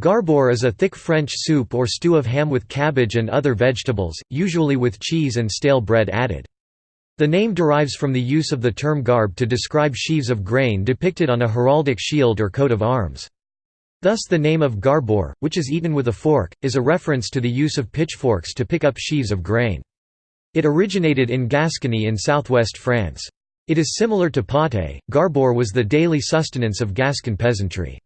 Garbure is a thick French soup or stew of ham with cabbage and other vegetables, usually with cheese and stale bread added. The name derives from the use of the term garbe to describe sheaves of grain depicted on a heraldic shield or coat of arms. Thus the name of garbure, which is eaten with a fork, is a reference to the use of pitchforks to pick up sheaves of grain. It originated in Gascony in southwest France. It is similar to potée. Garbure was the daily sustenance of Gascon peasantry.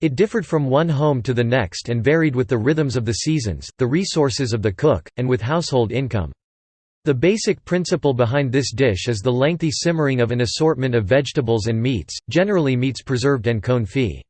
It differed from one home to the next and varied with the rhythms of the seasons, the resources of the cook, and with household income. The basic principle behind this dish is the lengthy simmering of an assortment of vegetables and meats, generally meats preserved and confit.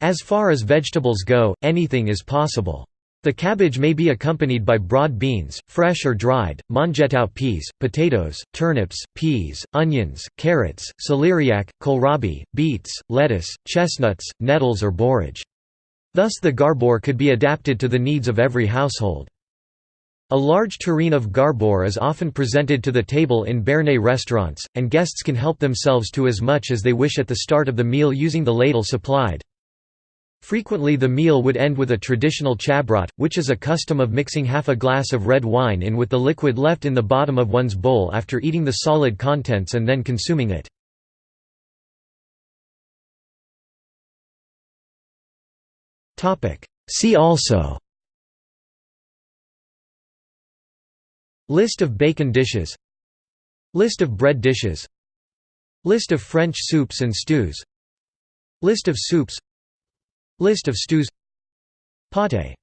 As far as vegetables go, anything is possible. The cabbage may be accompanied by broad beans, fresh or dried, mangetout peas, potatoes, turnips, peas, onions, carrots, celeriac, kohlrabi, beets, lettuce, chestnuts, nettles or borage. Thus the garbure could be adapted to the needs of every household. A large tureen of garbure is often presented to the table in Béarnais restaurants, and guests can help themselves to as much as they wish at the start of the meal using the ladle supplied. Frequently the meal would end with a traditional chabrot, which is a custom of mixing half a glass of red wine in with the liquid left in the bottom of one's bowl after eating the solid contents and then consuming it. See also List of bacon dishes List of bread dishes List of French soups and stews List of soups List of stews. Potée